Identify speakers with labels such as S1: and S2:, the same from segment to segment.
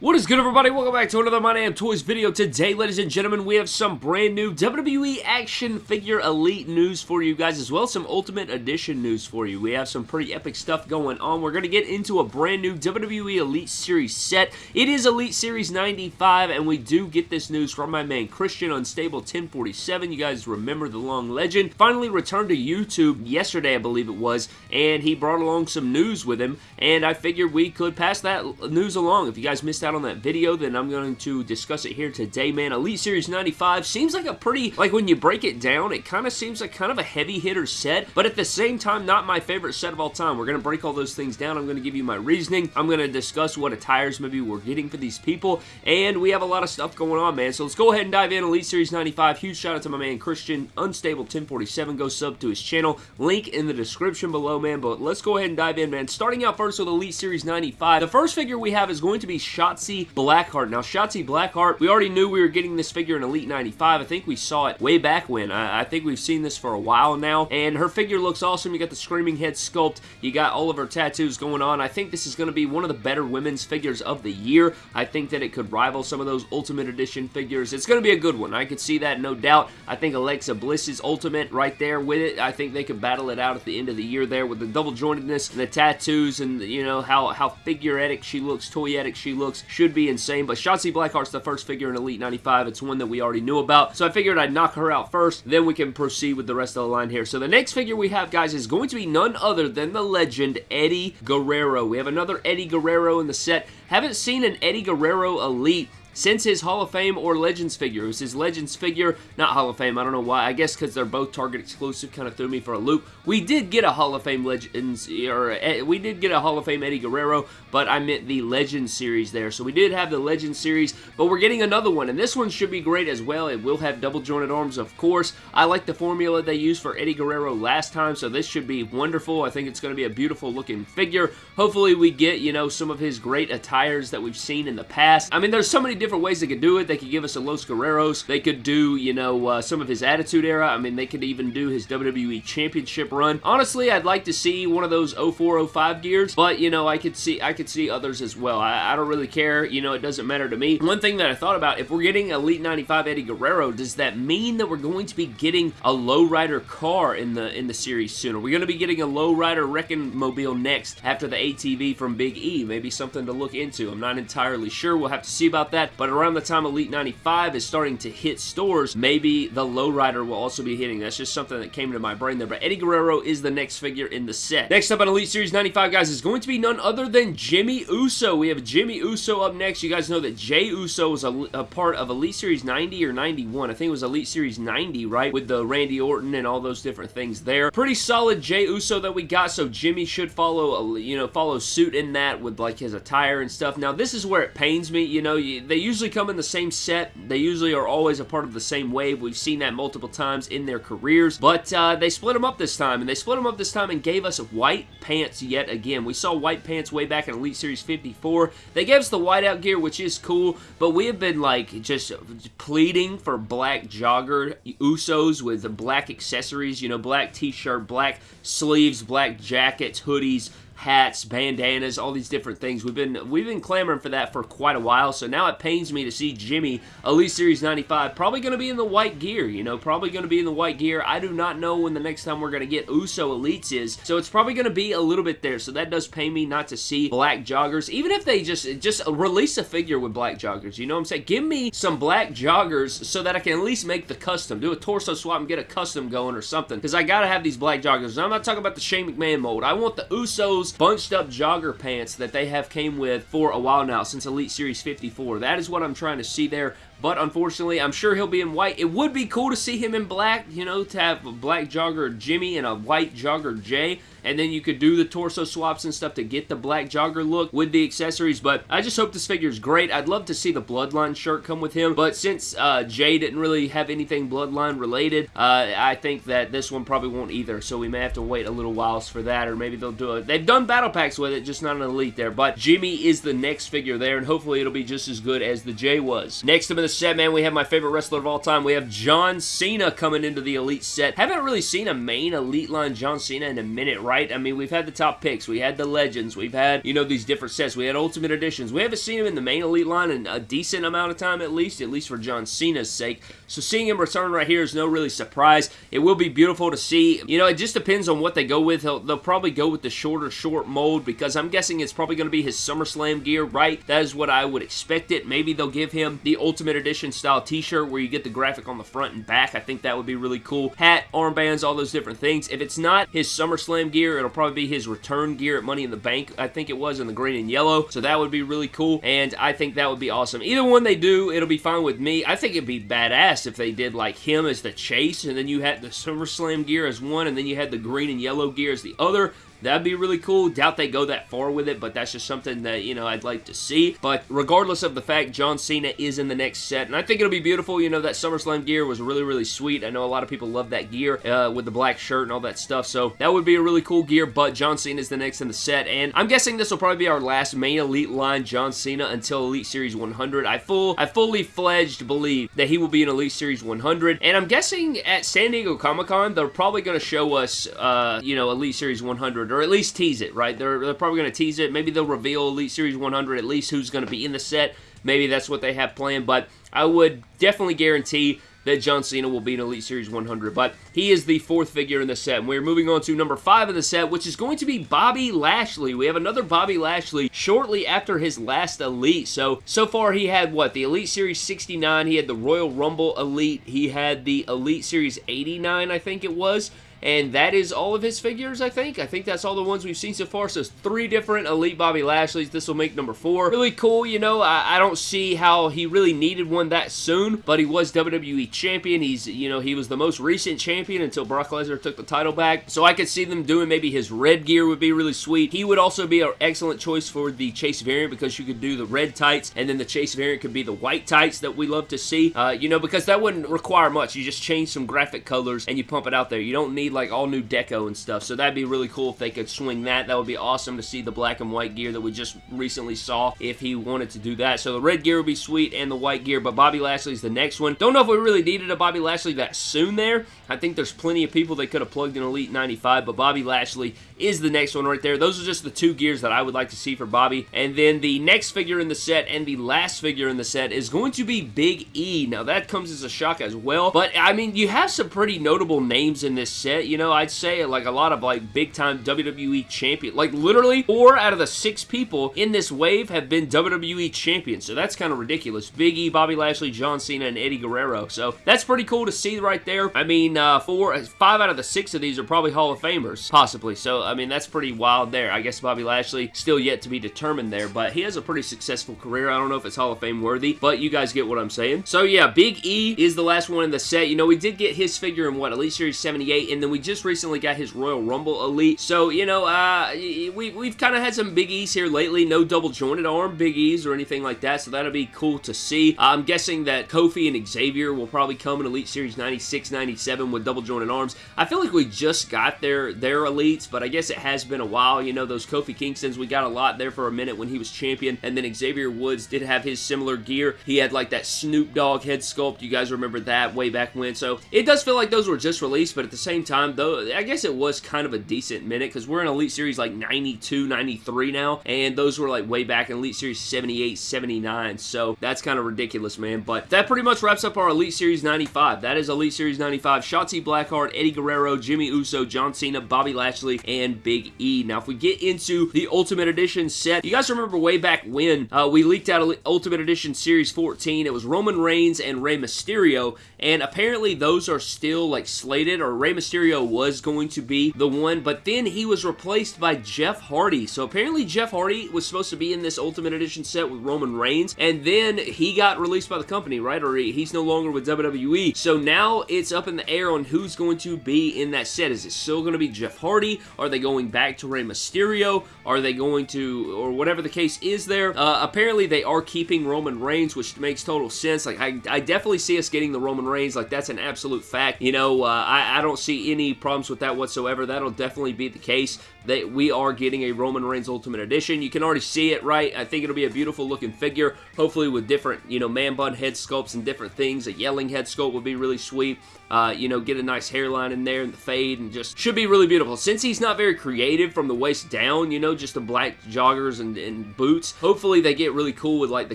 S1: What is good everybody? Welcome back to another My Damn Toys video. Today, ladies and gentlemen, we have some brand new WWE Action Figure Elite news for you guys, as well some Ultimate Edition news for you. We have some pretty epic stuff going on. We're going to get into a brand new WWE Elite Series set. It is Elite Series 95, and we do get this news from my man Christian Unstable 1047. You guys remember the long legend. Finally returned to YouTube yesterday, I believe it was, and he brought along some news with him, and I figured we could pass that news along. If you guys missed out out on that video, then I'm going to discuss it here today, man. Elite Series 95 seems like a pretty, like when you break it down, it kind of seems like kind of a heavy hitter set, but at the same time, not my favorite set of all time. We're going to break all those things down. I'm going to give you my reasoning. I'm going to discuss what attires maybe we're getting for these people, and we have a lot of stuff going on, man. So let's go ahead and dive in. Elite Series 95. Huge shout out to my man Christian, Unstable 1047. Go sub to his channel. Link in the description below, man. But let's go ahead and dive in, man. Starting out first with Elite Series 95. The first figure we have is going to be Shot Shotzi Blackheart. Now, Shotzi Blackheart, we already knew we were getting this figure in Elite 95. I think we saw it way back when. I, I think we've seen this for a while now, and her figure looks awesome. You got the Screaming Head sculpt. You got all of her tattoos going on. I think this is going to be one of the better women's figures of the year. I think that it could rival some of those Ultimate Edition figures. It's going to be a good one. I could see that, no doubt. I think Alexa Bliss's Ultimate right there with it. I think they could battle it out at the end of the year there with the double jointedness and the tattoos and, you know, how, how figuretic she looks, toyetic she looks should be insane, but Shotzi Blackheart's the first figure in Elite 95. It's one that we already knew about, so I figured I'd knock her out first, then we can proceed with the rest of the line here. So the next figure we have, guys, is going to be none other than the legend Eddie Guerrero. We have another Eddie Guerrero in the set. Haven't seen an Eddie Guerrero Elite since his Hall of Fame or Legends figure. It was his Legends figure, not Hall of Fame, I don't know why. I guess because they're both Target exclusive, kind of threw me for a loop. We did get a Hall of Fame Legends, or eh, we did get a Hall of Fame Eddie Guerrero, but I meant the Legends series there. So we did have the Legends series, but we're getting another one, and this one should be great as well. It will have double jointed arms, of course. I like the formula they used for Eddie Guerrero last time, so this should be wonderful. I think it's going to be a beautiful looking figure. Hopefully we get, you know, some of his great attires that we've seen in the past. I mean, there's so many different ways they could do it. They could give us a Los Guerreros. They could do, you know, uh, some of his Attitude Era. I mean, they could even do his WWE Championship run. Honestly, I'd like to see one of those 0405 gears, but, you know, I could see I could see others as well. I, I don't really care. You know, it doesn't matter to me. One thing that I thought about, if we're getting Elite 95 Eddie Guerrero, does that mean that we're going to be getting a lowrider car in the in the series soon? Are we going to be getting a lowrider wrecking mobile next after the ATV from Big E? Maybe something to look into. I'm not entirely sure. We'll have to see about that, but around the time Elite 95 is starting to hit stores, maybe the Lowrider will also be hitting. That's just something that came into my brain there. But Eddie Guerrero is the next figure in the set. Next up on Elite Series 95, guys, is going to be none other than Jimmy Uso. We have Jimmy Uso up next. You guys know that Jay Uso was a, a part of Elite Series 90 or 91. I think it was Elite Series 90, right? With the Randy Orton and all those different things there. Pretty solid Jay Uso that we got, so Jimmy should follow, you know, follow suit in that with like his attire and stuff. Now, this is where it pains me. You know, they usually come in the same set. They usually are always a part of the same wave. We've seen that multiple times in their careers, but uh, they split them up this time, and they split them up this time and gave us white pants yet again. We saw white pants way back in Elite Series 54. They gave us the whiteout gear, which is cool, but we have been like just pleading for black jogger Usos with black accessories, you know, black t-shirt, black sleeves, black jackets, hoodies, hats, bandanas, all these different things. We've been we've been clamoring for that for quite a while, so now it pains me to see Jimmy, Elite Series 95, probably going to be in the white gear, you know, probably going to be in the white gear. I do not know when the next time we're going to get Uso Elites is, so it's probably going to be a little bit there, so that does pain me not to see black joggers, even if they just, just release a figure with black joggers, you know what I'm saying? Give me some black joggers so that I can at least make the custom, do a torso swap and get a custom going or something, because I got to have these black joggers. I'm not talking about the Shane McMahon mold. I want the Usos bunched up jogger pants that they have came with for a while now since Elite Series 54. That is what I'm trying to see there. But unfortunately, I'm sure he'll be in white. It would be cool to see him in black, you know, to have a black jogger Jimmy and a white jogger Jay. And then you could do the torso swaps and stuff to get the black jogger look with the accessories. But I just hope this figure is great. I'd love to see the Bloodline shirt come with him. But since uh, Jay didn't really have anything Bloodline related, uh, I think that this one probably won't either. So we may have to wait a little while for that. Or maybe they'll do it. They've done battle packs with it, just not an elite there. But Jimmy is the next figure there. And hopefully it'll be just as good as the Jay was. Next up in the set, man, we have my favorite wrestler of all time. We have John Cena coming into the Elite set. Haven't really seen a main Elite line John Cena in a minute, right? I mean, we've had the top picks. We had the Legends. We've had, you know, these different sets. We had Ultimate Editions. We haven't seen him in the main Elite line in a decent amount of time, at least, at least for John Cena's sake. So seeing him return right here is no really surprise. It will be beautiful to see. You know, it just depends on what they go with. They'll, they'll probably go with the shorter, short mold because I'm guessing it's probably going to be his SummerSlam gear, right? That is what I would expect it. Maybe they'll give him the Ultimate Edition style t-shirt where you get the graphic on the front and back. I think that would be really cool. Hat, armbands, all those different things. If it's not his SummerSlam gear, it'll probably be his return gear at Money in the Bank. I think it was in the green and yellow. So that would be really cool. And I think that would be awesome. Either one they do, it'll be fine with me. I think it'd be badass if they did like him as the chase and then you had the SummerSlam gear as one and then you had the green and yellow gear as the other. That'd be really cool. Doubt they go that far with it, but that's just something that, you know, I'd like to see. But regardless of the fact, John Cena is in the next set, and I think it'll be beautiful. You know, that SummerSlam gear was really, really sweet. I know a lot of people love that gear uh, with the black shirt and all that stuff, so that would be a really cool gear, but John Cena is the next in the set, and I'm guessing this will probably be our last main Elite line John Cena until Elite Series 100. I full, I fully fledged believe that he will be in Elite Series 100, and I'm guessing at San Diego Comic-Con, they're probably going to show us, uh, you know, Elite Series 100, or at least tease it, right? They're, they're probably going to tease it. Maybe they'll reveal Elite Series 100, at least who's going to be in the set. Maybe that's what they have planned, but I would definitely guarantee that John Cena will be in Elite Series 100, but he is the fourth figure in the set. And we're moving on to number five in the set, which is going to be Bobby Lashley. We have another Bobby Lashley shortly after his last Elite. So, so far he had what? The Elite Series 69, he had the Royal Rumble Elite, he had the Elite Series 89, I think it was, and that is all of his figures, I think. I think that's all the ones we've seen so far. So three different Elite Bobby Lashleys. This will make number four. Really cool, you know. I, I, don't see how he really needed one that soon, but he was WWE Champion. He's, you know, he was the most recent champion until Brock Lesnar took the title back. So I could see them doing maybe his red gear would be really sweet. He would also be an excellent choice for the Chase variant because you could do the red tights and then the Chase variant could be the white tights that we love to see. Uh, you know, because that wouldn't require much. You just change some graphic colors and you pump it out there. You don't need like all new deco and stuff. So that'd be really cool if they could swing that. That would be awesome to see the black and white gear that we just recently saw if he wanted to do that. So the red gear would be sweet and the white gear, but Bobby Lashley's the next one. Don't know if we really needed a Bobby Lashley that soon there. I think there's plenty of people they could have plugged in Elite 95, but Bobby Lashley is the next one right there. Those are just the two gears that I would like to see for Bobby. And then the next figure in the set and the last figure in the set is going to be Big E. Now that comes as a shock as well, but I mean, you have some pretty notable names in this set. You know, I'd say like a lot of like big time WWE champion. Like literally four out of the six people in this wave have been WWE champions. So that's kind of ridiculous. Big E, Bobby Lashley, John Cena, and Eddie Guerrero. So that's pretty cool to see right there. I mean, uh, four, five out of the six of these are probably Hall of Famers, possibly. So, I mean, that's pretty wild there. I guess Bobby Lashley still yet to be determined there, but he has a pretty successful career. I don't know if it's Hall of Fame worthy, but you guys get what I'm saying. So, yeah, Big E is the last one in the set. You know, we did get his figure in, what, Elite Series 78, and then we just recently got his Royal Rumble Elite. So, you know, uh, we, we've kind of had some Big E's here lately. No double jointed arm Big E's or anything like that, so that'll be cool to see. I'm guessing that Kofi and Xavier will probably come in Elite Series 96, 97 with double jointed arms. I feel like we just got their, their Elites, but I guess it has been a while. You know, those Kofi Kingstons, we got a lot there for a minute when he was champion, and then Xavier Woods did have his similar gear. He had like that Snoop Dogg head sculpt. You guys remember that way back when. So it does feel like those were just released, but at the same time, though, I guess guess it was kind of a decent minute because we're in Elite Series like 92, 93 now, and those were like way back in Elite Series 78, 79, so that's kind of ridiculous, man. But that pretty much wraps up our Elite Series 95. That is Elite Series 95. Shotzi Blackheart, Eddie Guerrero, Jimmy Uso, John Cena, Bobby Lashley, and Big E. Now, if we get into the Ultimate Edition set, you guys remember way back when uh, we leaked out Ultimate Edition Series 14. It was Roman Reigns and Rey Mysterio, and apparently those are still like slated, or Rey Mysterio was going to be the one, but then he was replaced by Jeff Hardy. So apparently Jeff Hardy was supposed to be in this Ultimate Edition set with Roman Reigns, and then he got released by the company, right? Or he's no longer with WWE. So now it's up in the air on who's going to be in that set. Is it still going to be Jeff Hardy? Are they going back to Rey Mysterio? Are they going to, or whatever the case is there? Uh, apparently they are keeping Roman Reigns, which makes total sense. Like, I, I definitely see us getting the Roman Reigns. Like, that's an absolute fact. You know, uh, I, I don't see any problems with that whatsoever. That'll definitely be the case that we are getting a Roman Reigns Ultimate Edition. You can already see it, right? I think it'll be a beautiful looking figure, hopefully with different, you know, man bun head sculpts and different things. A yelling head sculpt would be really sweet. Uh, you know, get a nice hairline in there and the fade and just should be really beautiful. Since he's not very creative from the waist down, you know, just the black joggers and, and boots, hopefully they get really cool with like the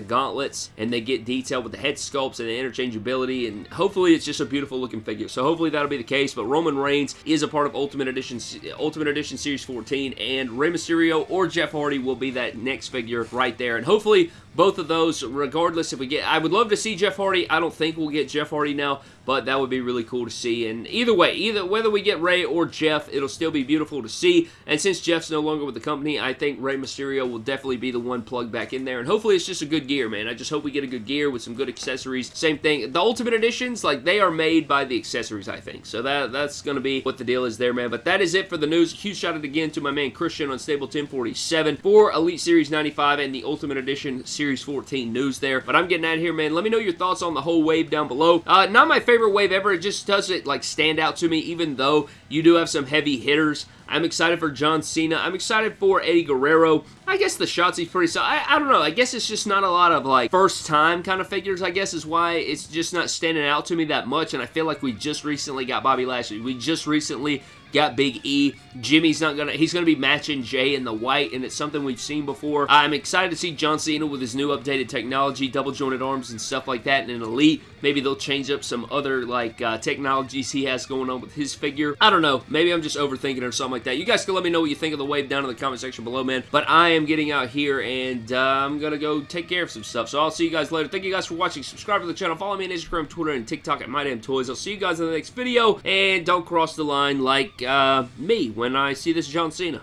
S1: gauntlets and they get detailed with the head sculpts and the interchangeability and hopefully it's just a beautiful looking figure. So hopefully that'll be the case, but Roman Reigns is a part of Ultimate Edition, Ultimate Edition Series 14 and Rey Mysterio or Jeff Hardy will be that next figure right there. And hopefully both of those, regardless if we get, I would love to see Jeff Hardy. I don't think we'll get Jeff Hardy now, but that would be really cool to see. And either way, either whether we get Rey or Jeff, it'll still be beautiful to see. And since Jeff's no longer with the company, I think Rey Mysterio will definitely be the one plugged back in there. And hopefully it's just a good gear, man. I just hope we get a good gear with some good accessories. Same thing. The Ultimate Editions, like, they are made by the accessories, I think. So that that's going to be what the deal is there, man. But that is it for the news. Huge shout out again to my man Christian Unstable 1047 for Elite Series 95 and the Ultimate Edition Series 14 news news there. But I'm getting out of here, man. Let me know your thoughts on the whole wave down below. Uh, not my favorite wave ever. It just doesn't, like, stand out to me, even though you do have some heavy hitters. I'm excited for John Cena. I'm excited for Eddie Guerrero. I guess the Shotzi's pretty solid. I, I don't know. I guess it's just not a lot of, like, first-time kind of figures, I guess, is why it's just not standing out to me that much, and I feel like we just recently got Bobby Lashley. We just recently got Big E. Jimmy's not gonna, he's gonna be matching Jay in the white, and it's something we've seen before. I'm excited to see John Cena with his new updated technology, double jointed arms and stuff like that, and an Elite. Maybe they'll change up some other, like, uh, technologies he has going on with his figure. I don't know. Maybe I'm just overthinking or something like that. You guys can let me know what you think of the wave down in the comment section below, man. But I am getting out here, and uh, I'm gonna go take care of some stuff. So I'll see you guys later. Thank you guys for watching. Subscribe to the channel. Follow me on Instagram, Twitter, and TikTok at MyDamnToys. I'll see you guys in the next video, and don't cross the line like uh, me when I see this John Cena.